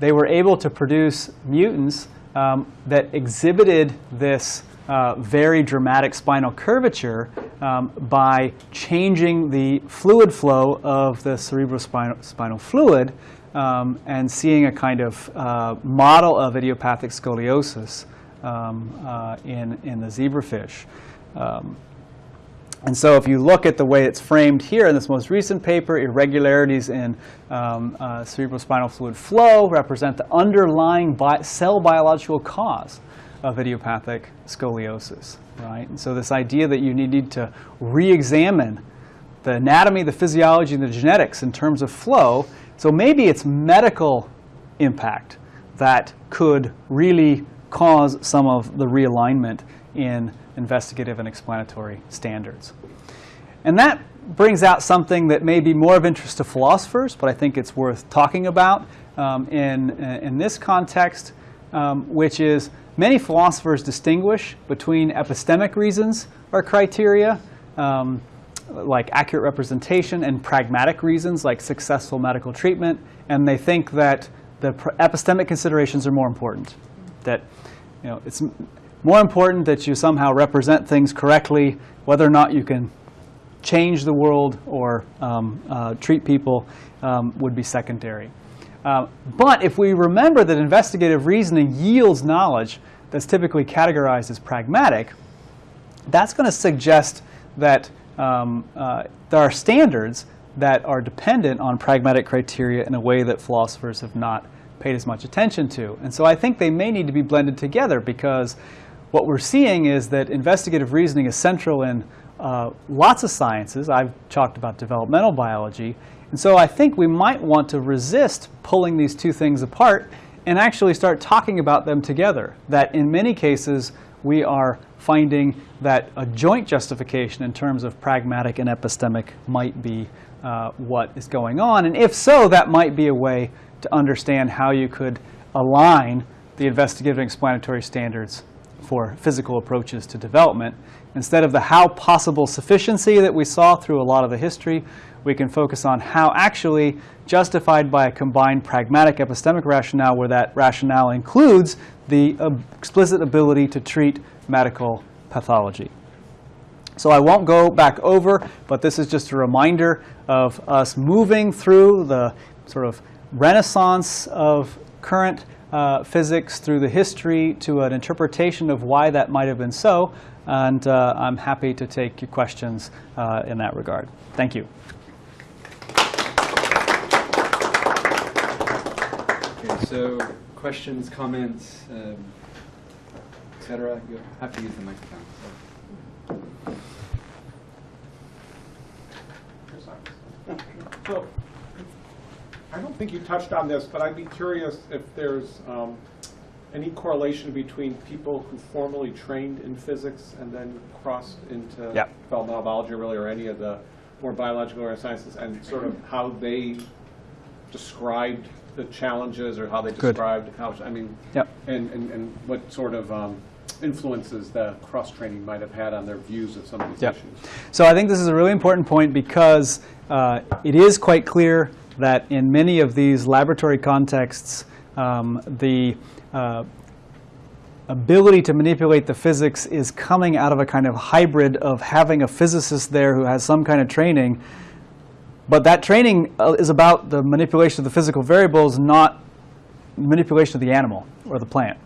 they were able to produce mutants um, that exhibited this uh, very dramatic spinal curvature um, by changing the fluid flow of the cerebrospinal spinal fluid um, and seeing a kind of uh, model of idiopathic scoliosis um, uh, in, in the zebrafish. And so if you look at the way it's framed here in this most recent paper, irregularities in um, uh, cerebrospinal fluid flow represent the underlying bi- cell biological cause of idiopathic scoliosis, right? And so this idea that you need to re-examine the anatomy, the physiology, and the genetics in terms of flow. So maybe it's medical impact that could really cause some of the realignment in investigative and explanatory standards. And that brings out something that may be more of interest to philosophers, but I think it's worth talking about um, in, in this context, um, which is many philosophers distinguish between epistemic reasons or criteria, um, like accurate representation, and pragmatic reasons, like successful medical treatment. And they think that the epistemic considerations are more important. That you know, it's more important that you somehow represent things correctly, whether or not you can change the world or um, uh, treat people um, would be secondary. Uh, but if we remember that investigative reasoning yields knowledge that's typically categorized as pragmatic, that's going to suggest that um, uh, there are standards that are dependent on pragmatic criteria in a way that philosophers have not paid as much attention to. And so I think they may need to be blended together because what we're seeing is that investigative reasoning is central in uh, lots of sciences. I've talked about developmental biology. And so I think we might want to resist pulling these two things apart and actually start talking about them together. That in many cases, we are finding that a joint justification in terms of pragmatic and epistemic might be uh, what is going on. And if so, that might be a way to understand how you could align the investigative and explanatory standards for physical approaches to development. Instead of the how possible sufficiency that we saw through a lot of the history, we can focus on how actually justified by a combined pragmatic epistemic rationale where that rationale includes the explicit ability to treat medical pathology. So I won't go back over, but this is just a reminder of us moving through the sort of renaissance of current uh, physics through the history to an interpretation of why that might have been so. And uh, I'm happy to take your questions uh, in that regard. Thank you. Okay, so questions, comments, um, et cetera, you'll have to use the microphone. so. So, I don't think you touched on this, but I'd be curious if there's um, any correlation between people who formally trained in physics and then crossed into developmental biology really, or any of the more biological or sciences, and sort of how they described the challenges or how they Good. described how, I mean, Yep. and, and, and what sort of um, influences the cross-training might have had on their views of some of these Yep. issues. So I think this is a really important point because uh, it is quite clear that in many of these laboratory contexts, um, the uh, ability to manipulate the physics is coming out of a kind of hybrid of having a physicist there who has some kind of training. But that training uh, is about the manipulation of the physical variables, not manipulation of the animal or the plant.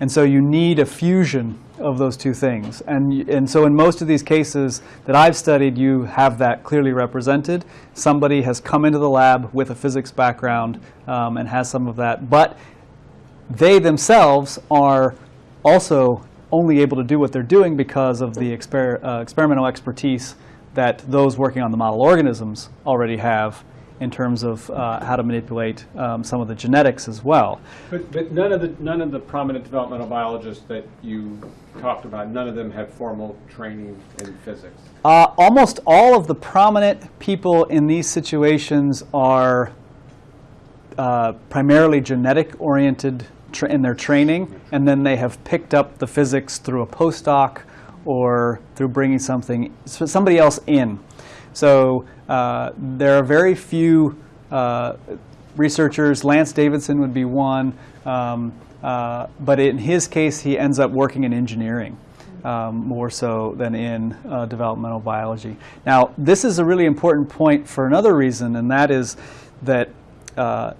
And so you need a fusion of those two things. And, and so in most of these cases that I've studied, you have that clearly represented. Somebody has come into the lab with a physics background um, and has some of that. But they themselves are also only able to do what they're doing because of the exper- uh, experimental expertise that those working on the model organisms already have in terms of uh, how to manipulate um, some of the genetics as well. But, but none of the, none of the prominent developmental biologists that you talked about, none of them have formal training in physics. Uh, almost all of the prominent people in these situations are uh, primarily genetic oriented in their training, and then they have picked up the physics through a postdoc or through bringing something somebody else in. So uh, there are very few uh, researchers. Lance Davidson would be one, um, uh, but in his case, he ends up working in engineering um, more so than in uh, developmental biology. Now, this is a really important point for another reason, and that is that uh,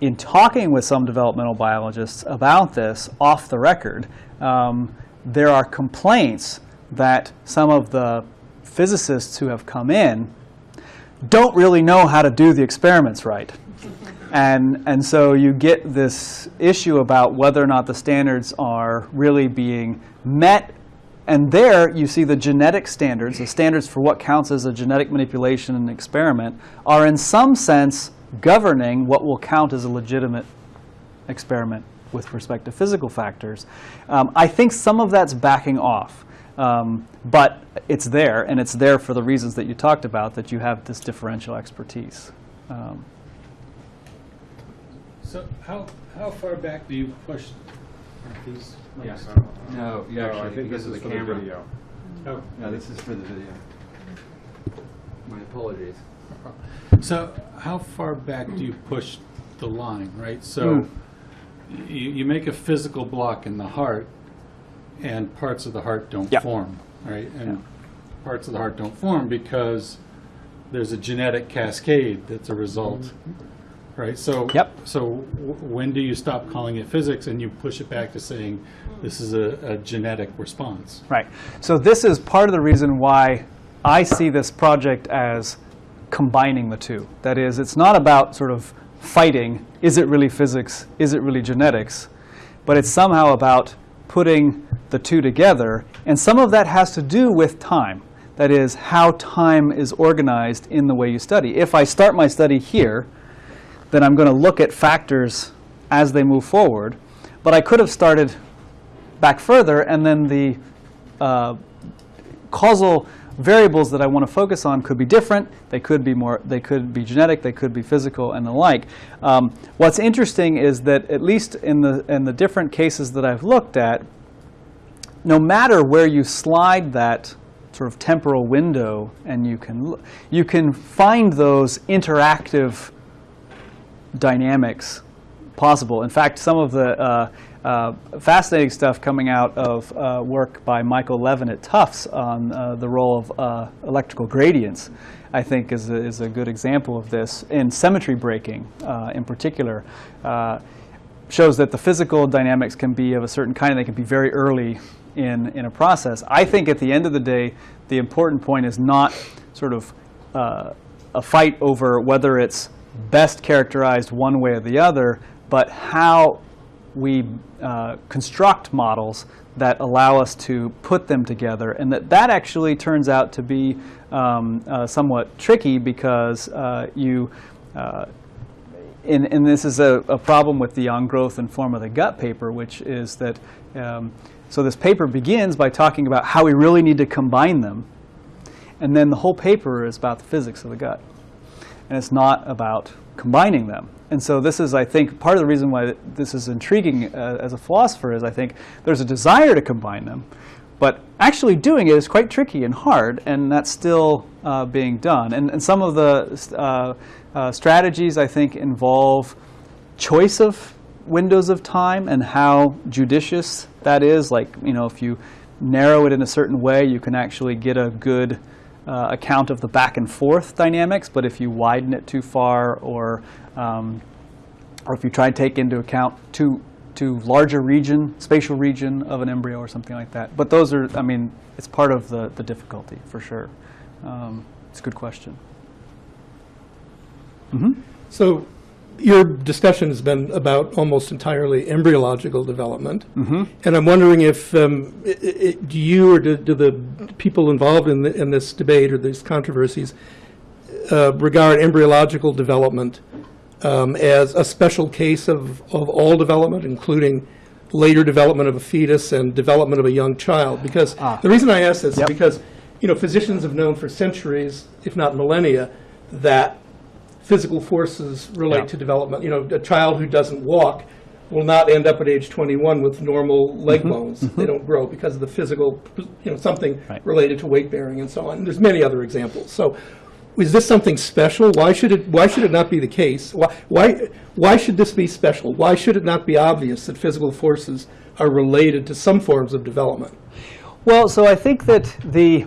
in talking with some developmental biologists about this off the record, um, there are complaints that some of the physicists who have come in don't really know how to do the experiments right. And, and so you get this issue about whether or not the standards are really being met. And there you see the genetic standards, the standards for what counts as a genetic manipulation and experiment, are in some sense governing what will count as a legitimate experiment with respect to physical factors. Um, I think some of that's backing off. Um, but it's there, and it's there for the reasons that you talked about, that you have this differential expertise. Um, So how, how far back do you push these? Yes. Uh, No, you no, I think this is the for camera. video. Oh, No, this is for the video. My apologies. So how far back do you push the line, right? So Mm. you, you make a physical block in the heart, and parts of the heart don't Yeah. form, right? And parts of the heart don't form because there's a genetic cascade that's a result, mm-hmm. right? So Yep. So w- when do you stop calling it physics and you push it back to saying this is a, a genetic response? Right. So this is part of the reason why I see this project as combining the two. That is, it's not about sort of fighting, is it really physics, is it really genetics, but it's somehow about putting the two together. And some of that has to do with time. That is, how time is organized in the way you study. If I start my study here, then I'm going to look at factors as they move forward. But I could have started back further, and then the uh, causal variables that I want to focus on could be different. They could be more. They could be genetic. They could be physical, and the like. Um, what's interesting is that at least in the in the different cases that I've looked at, no matter where you slide that sort of temporal window, and you can you can find those interactive dynamics possible. In fact, some of the uh, uh, fascinating stuff coming out of uh, work by Michael Levin at Tufts on uh, the role of uh, electrical gradients, I think, is a, is a good example of this. In symmetry breaking, uh, in particular, shows that the physical dynamics can be of a certain kind, they can be very early in, in a process. I think at the end of the day, the important point is not sort of uh, a fight over whether it's best characterized one way or the other, but how we uh, construct models that allow us to put them together, and that that actually turns out to be um, uh, somewhat tricky because uh, you. Uh, and, and this is a, a problem with the on growth and form of the gut paper, which is that um, so this paper begins by talking about how we really need to combine them, and then the whole paper is about the physics of the gut, and it's not about combining them. And so this is, I think, part of the reason why this is intriguing uh, as a philosopher is I think there's a desire to combine them, but actually doing it is quite tricky and hard, and that's still uh, being done. And, and some of the uh, uh, strategies, I think, involve choice of windows of time and how judicious that is. Like, you know, if you narrow it in a certain way, you can actually get a good uh, account of the back and forth dynamics. But if you widen it too far, or um, or if you try to take into account too to larger region, spatial region of an embryo or something like that. But those are, I mean, it's part of the, the difficulty, for sure. Um, It's a good question. So your discussion has been about almost entirely embryological development. And I'm wondering if, um, i- i- do you or do do the people involved in, the- in this debate or these controversies uh, regard embryological development um, as a special case of, of all development, including later development of a fetus and development of a young child? Because Ah. the reason I ask this is because, you know, physicians have known for centuries, if not millennia, that physical forces Yeah. relate to development. You know, a child who doesn't walk will not end up at age 21 with normal mm-hmm. leg bones. Mm-hmm. They don't grow because of the physical, you know, something Right. related to weight bearing and so on. There's many other examples. So is this something special? Why should it, why should it not be the case? Why, why, why should this be special? Why should it not be obvious that physical forces are related to some forms of development? Well, so I think that the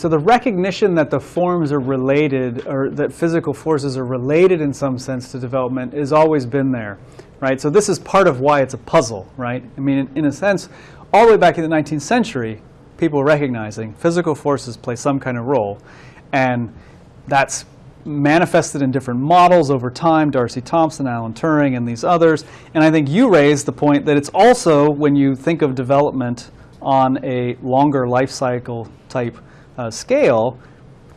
so the recognition that the forms are related, or that physical forces are related in some sense to development, has always been there, right? So this is part of why it's a puzzle, right? I mean, in, in a sense, all the way back in the 19th century, people recognizing physical forces play some kind of role, and that's manifested in different models over time, D'Arcy Thompson, Alan Turing, and these others. And I think you raised the point that it's also, when you think of development on a longer life cycle type uh, scale,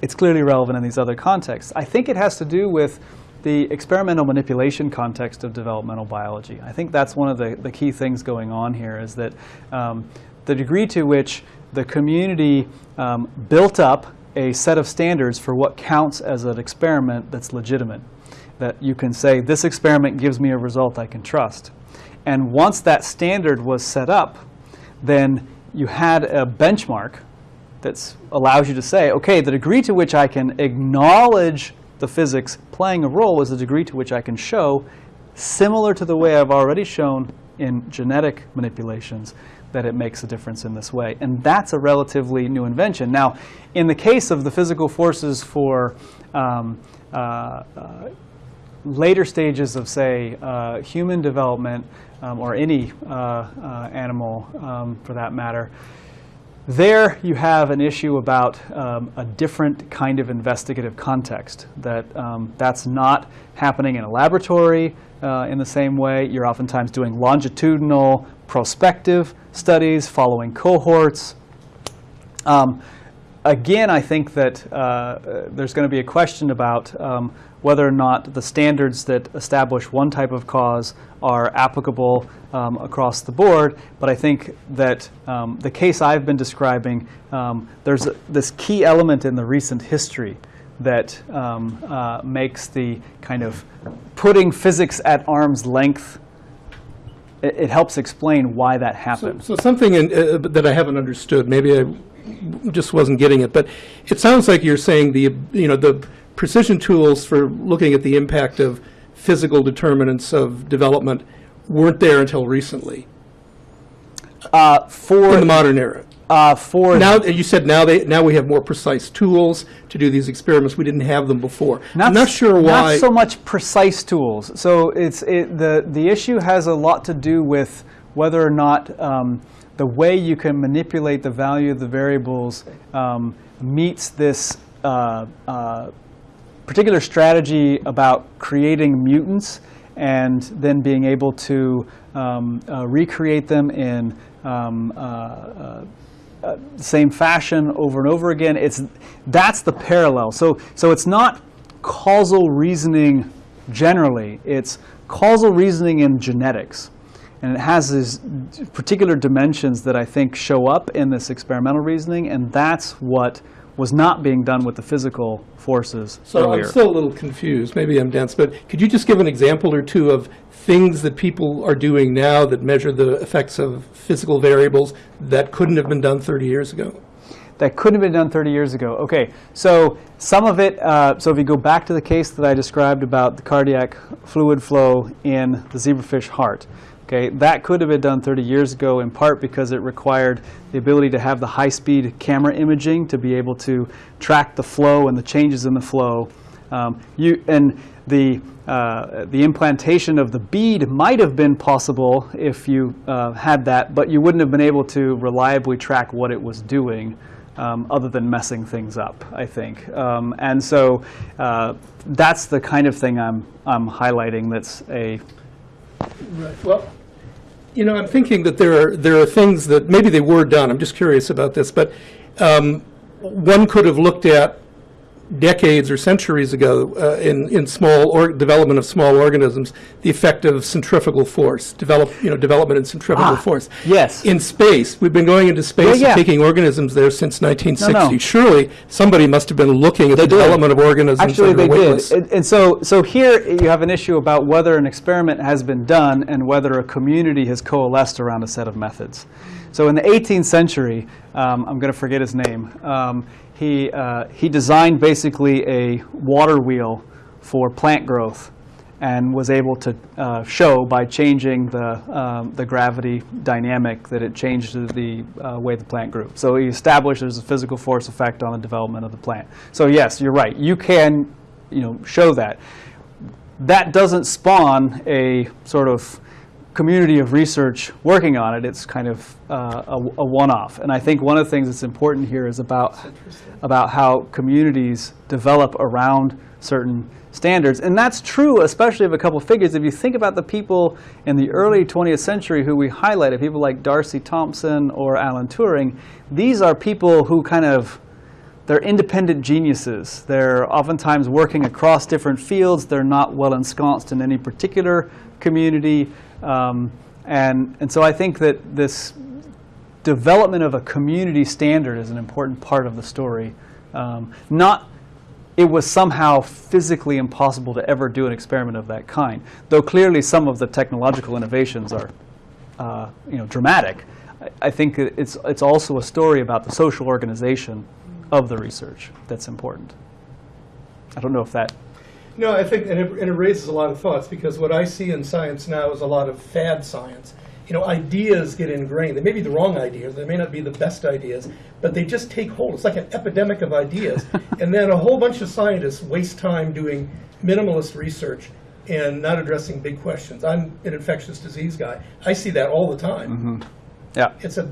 it's clearly relevant in these other contexts. I think it has to do with the experimental manipulation context of developmental biology. I think that's one of the, the key things going on here is that um, the degree to which the community um, built up a set of standards for what counts as an experiment that's legitimate. That you can say, this experiment gives me a result I can trust. And once that standard was set up, then you had a benchmark that allows you to say, okay, the degree to which I can acknowledge the physics playing a role is the degree to which I can show, similar to the way I've already shown in genetic manipulations, that it makes a difference in this way. And that's a relatively new invention. Now, in the case of the physical forces for um, uh, uh, later stages of, say, uh, human development, um, or any uh, uh, animal um, for that matter, there you have an issue about um, a different kind of investigative context, that um, that's not happening in a laboratory uh, in the same way. You're oftentimes doing longitudinal prospective studies, following cohorts. Um, again, I think that uh, there's going to be a question about um, whether or not the standards that establish one type of cause are applicable um, across the board. But I think that um, the case I've been describing, um, there's a, this key element in the recent history that um, uh, makes the kind of putting physics at arm's length. It, it helps explain why that So, happened. so something in, uh, that I haven't understood, maybe I just wasn't getting it, but it sounds like you're saying the, you know, the precision tools for looking at the impact of physical determinants of development weren't there until recently, Uh, for in the modern era. uh, for Now, you said now they, now we have more precise tools to do these experiments. We didn't have them before. I'm not sure why. Not so much precise tools. So it's it, the the issue has a lot to do with whether or not um, the way you can manipulate the value of the variables um, meets this uh, uh, particular strategy about creating mutants and then being able to um, uh, recreate them in um, uh, uh, same fashion over and over again. It's that's the parallel. So so it's not causal reasoning generally. It's causal reasoning in genetics, and it has these particular dimensions that I think show up in this experimental reasoning, and that's what was not being done with the physical forces So earlier. I'm still a little confused. Maybe I'm dense, but could you just give an example or two of things that people are doing now that measure the effects of physical variables that couldn't have been done 30 years ago? that couldn't have been done 30 years ago. Okay, so some of it, uh, so if you go back to the case that I described about the cardiac fluid flow in the zebrafish heart, okay, that could have been done 30 years ago in part because it required the ability to have the high-speed camera imaging to be able to track the flow and the changes in the flow Um, you and the uh, the implantation of the bead might have been possible if you uh, had that, but you wouldn't have been able to reliably track what it was doing. Um, other than messing things up, I think, um, and so uh, that's the kind of thing I'm I'm highlighting. That's a Right. Well, you know, I'm thinking that there are, there are things that, maybe they were done, I'm just curious about this, but um, one could have looked at decades or centuries ago uh, in, in small, or development of small organisms, the effect of centrifugal force, develop, you know, development in centrifugal Ah, force. yes. In space, we've been going into space Yeah, yeah. and taking organisms there since 1960. no. Surely, somebody must have been looking at the did. development of organisms Actually, they did. And, and so, so here you have an issue about whether an experiment has been done and whether a community has coalesced around a set of methods. So in the 18th century, um, I'm going to forget his name, um, he, uh, he designed basically a water wheel for plant growth and was able to uh, show by changing the, um, the gravity dynamic that it changed the uh, way the plant grew. So he established there's a physical force effect on the development of the plant. So yes, you're right. You can you know, show that. That doesn't spawn a sort of community of research working on it. It's kind of uh, a, a one-off. And I think one of the things that's important here is about, about how communities develop around certain standards. And that's true, especially of a couple of figures. If you think about the people in the early 20th century who we highlighted, people like D'Arcy Thompson or Alan Turing, these are people who kind of they're independent geniuses. They're oftentimes working across different fields. They're not well ensconced in any particular community. Um, and, and so I think that this development of a community standard is an important part of the story. Um, not it was somehow physically impossible to ever do an experiment of that kind, though clearly some of the technological innovations are uh, you know, dramatic. I, I think it's, it's also a story about the social organization of the research that's important. I don't know if that No, I think, and it, and it raises a lot of thoughts, because what I see in science now is a lot of fad science. You know, ideas get ingrained. They may be the wrong ideas, they may not be the best ideas, but they just take hold. It's like an epidemic of ideas. and then a whole bunch of scientists waste time doing minimalist research and not addressing big questions. I'm an infectious disease guy. I see that all the time. Mm-hmm. Yeah. It's a,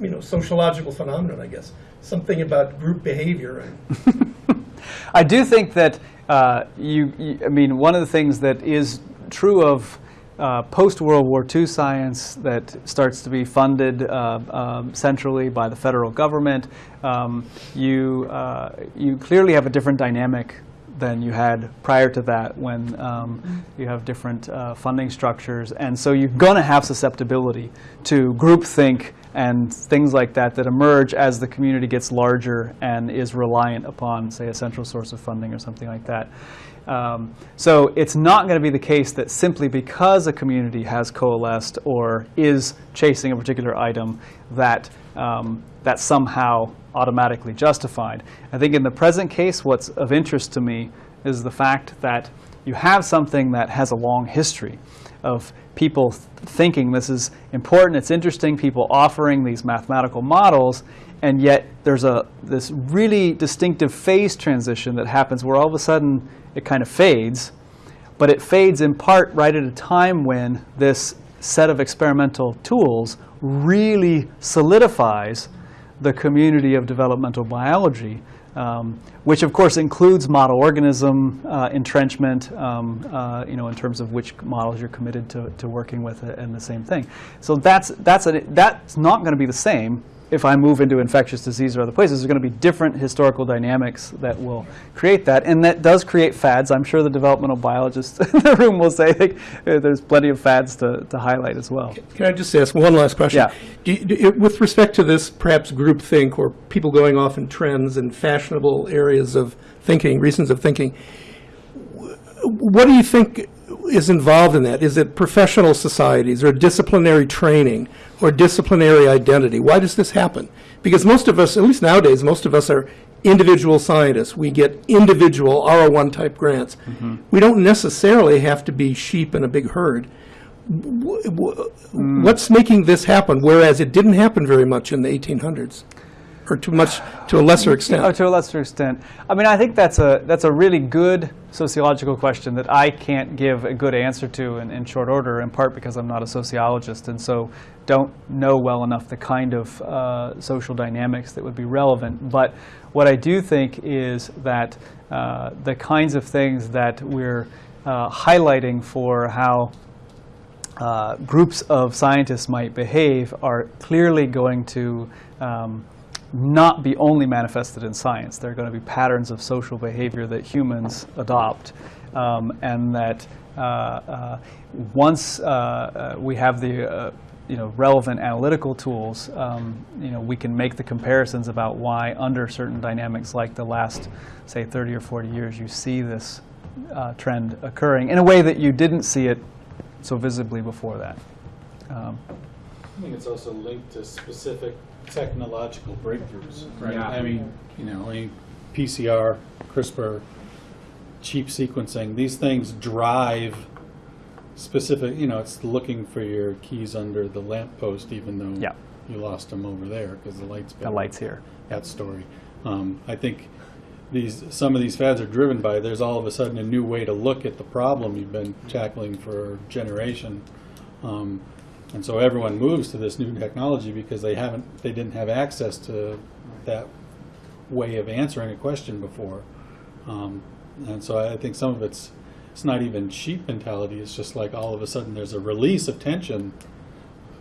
you know, sociological phenomenon, I guess. Something about group behavior and I do think that uh, you, you, I mean, one of the things that is true of uh, post World War II science that starts to be funded uh, um, centrally by the federal government, um, you, uh, you clearly have a different dynamic than you had prior to that when um, you have different uh, funding structures. And so you're going to have susceptibility to groupthink and things like that that emerge as the community gets larger and is reliant upon, say, a central source of funding or something like that. Um, so it's not going to be the case that simply because a community has coalesced or is chasing a particular item that um, that's somehow automatically justified. I think in the present case, what's of interest to me is the fact that you have something that has a long history of people th- thinking this is important, it's interesting, people offering these mathematical models, and yet there's a this really distinctive phase transition that happens where all of a sudden it kind of fades, but it fades in part right at a time when this set of experimental tools really solidifies the community of developmental biology, um, which of course includes model organism uh, entrenchment, um, uh, you know, in terms of which models you're committed to, to working with and the same thing. So that's, that's, a, that's not going to be the same if I move into infectious disease or other places, there's going to be different historical dynamics that will create that. And that does create fads. I'm sure the developmental biologists in the room will say like, uh, there's plenty of fads to, to highlight as well. Can I just ask one last question? Yeah. Do you- do With respect to this perhaps groupthink or people going off in trends and fashionable areas of thinking, reasons of thinking, what do you think is involved in that? Is it professional societies or disciplinary training or disciplinary identity? Why does this happen? Because most of us, at least nowadays, most of us are individual scientists. We get individual R01 type grants. Mm-hmm. We don't necessarily have to be sheep in a big herd. Wh- wh- What's making this happen, whereas it didn't happen very much in the 1800s? Or too much, to a lesser extent? Oh, to a lesser extent. I mean, I think that's a that's a really good sociological question that I can't give a good answer to in, in short order. In part because I'm not a sociologist, and so don't know well enough the kind of uh, social dynamics that would be relevant. But what I do think is that uh, the kinds of things that we're uh, highlighting for how uh, groups of scientists might behave are clearly going to um, not be only manifested in science. There are going to be patterns of social behavior that humans adopt, um, and that uh, uh, once uh, uh, we have the uh, you know relevant analytical tools, um, you know we can make the comparisons about why under certain dynamics like the last say 30 or 40 years you see this uh, trend occurring in a way that you didn't see it so visibly before that. Um, I think it's also linked to specific technological breakthroughs, right? Yeah. I mean, you know, I PCR, CRISPR, cheap sequencing, these things drive specific, you know, it's looking for your keys under the lamppost even though Yeah. you lost them over there because the light's the lights here. that story. Um, I think these some of these fads are driven by there's all of a sudden a new way to look at the problem you've been tackling for a generation, um, and so everyone moves to this new technology because they haven't they didn't have access to that way of answering a question before, um, and so I think some of it's it's not even sheep mentality. It's just like all of a sudden there's a release of tension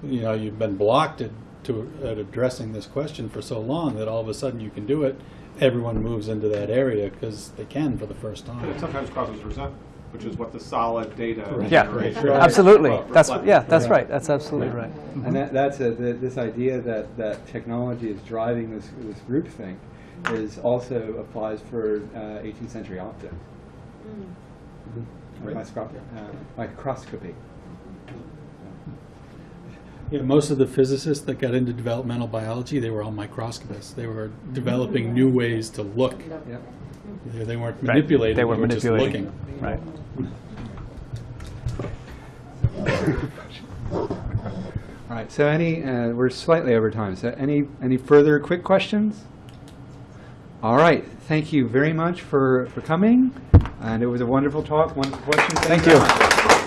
you know, you've been blocked at, to, at addressing this question for so long that all of a sudden you can do it. Everyone moves into that area because they can for the first And it time. sometimes causes resentment, which is what the solid data. Yeah, generates. absolutely. Well, That's reflects. yeah, that's Yeah. right. That's absolutely right. And that, that's a, th this idea that, that technology is driving this, this groupthink is also applies for uh, 18th century optics. Or microscop- uh, microscopy. Yeah, most of the physicists that got into developmental biology, they were all microscopists. They were developing new ways to look. Yep. They, they weren't Right. manipulating. They were just manipulating. looking. Right. All right, so any, uh, we're slightly over time, so any, any further quick questions? All right, thank you very much for, for coming, and it was a wonderful talk, wonderful questions. Thank very you. much.